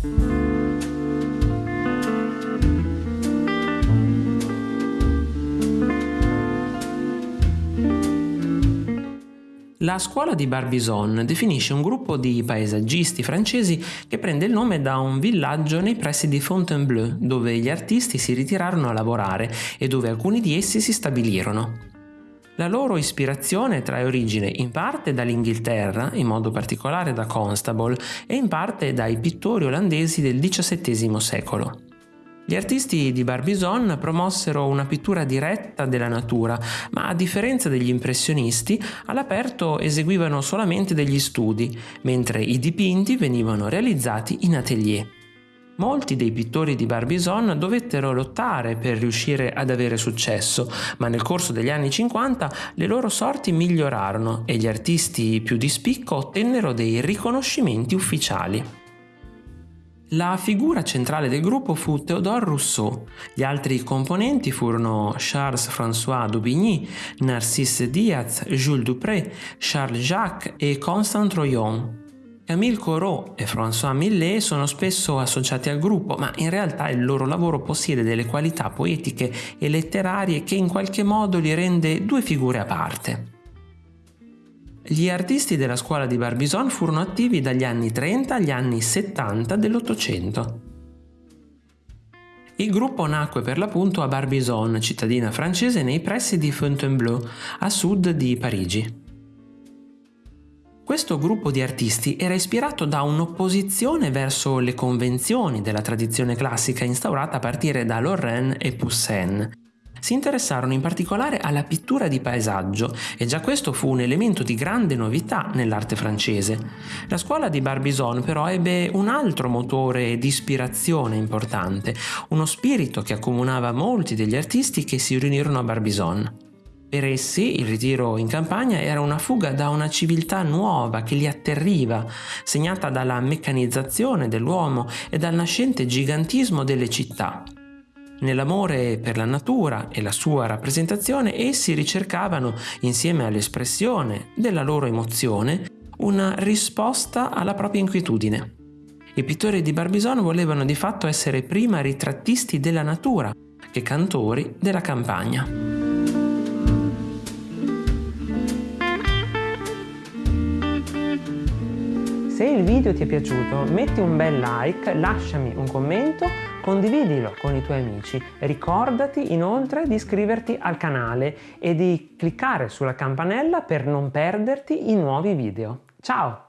La scuola di Barbizon definisce un gruppo di paesaggisti francesi che prende il nome da un villaggio nei pressi di Fontainebleau, dove gli artisti si ritirarono a lavorare e dove alcuni di essi si stabilirono. La loro ispirazione trae origine in parte dall'Inghilterra, in modo particolare da Constable, e in parte dai pittori olandesi del XVII secolo. Gli artisti di Barbizon promossero una pittura diretta della natura, ma a differenza degli impressionisti, all'aperto eseguivano solamente degli studi, mentre i dipinti venivano realizzati in atelier. Molti dei pittori di Barbizon dovettero lottare per riuscire ad avere successo, ma nel corso degli anni 50 le loro sorti migliorarono e gli artisti più di spicco ottennero dei riconoscimenti ufficiali. La figura centrale del gruppo fu Théodore Rousseau. Gli altri componenti furono Charles-François Daubigny, Narcisse Diaz, Jules Dupré, Charles Jacques e Constant Troyon. Camille Corot e François Millet sono spesso associati al gruppo, ma in realtà il loro lavoro possiede delle qualità poetiche e letterarie che in qualche modo li rende due figure a parte. Gli artisti della scuola di Barbizon furono attivi dagli anni 30 agli anni 70 dell'Ottocento. Il gruppo nacque per l'appunto a Barbizon, cittadina francese nei pressi di Fontainebleau, a sud di Parigi. Questo gruppo di artisti era ispirato da un'opposizione verso le convenzioni della tradizione classica instaurata a partire da Lorraine e Poussin si interessarono in particolare alla pittura di paesaggio e già questo fu un elemento di grande novità nell'arte francese. La scuola di Barbizon però ebbe un altro motore di ispirazione importante, uno spirito che accomunava molti degli artisti che si riunirono a Barbizon. Per essi il ritiro in campagna era una fuga da una civiltà nuova che li atterriva, segnata dalla meccanizzazione dell'uomo e dal nascente gigantismo delle città. Nell'amore per la natura e la sua rappresentazione essi ricercavano, insieme all'espressione della loro emozione, una risposta alla propria inquietudine. I pittori di Barbizon volevano di fatto essere prima ritrattisti della natura che cantori della campagna. Se il video ti è piaciuto metti un bel like, lasciami un commento, condividilo con i tuoi amici. Ricordati inoltre di iscriverti al canale e di cliccare sulla campanella per non perderti i nuovi video. Ciao!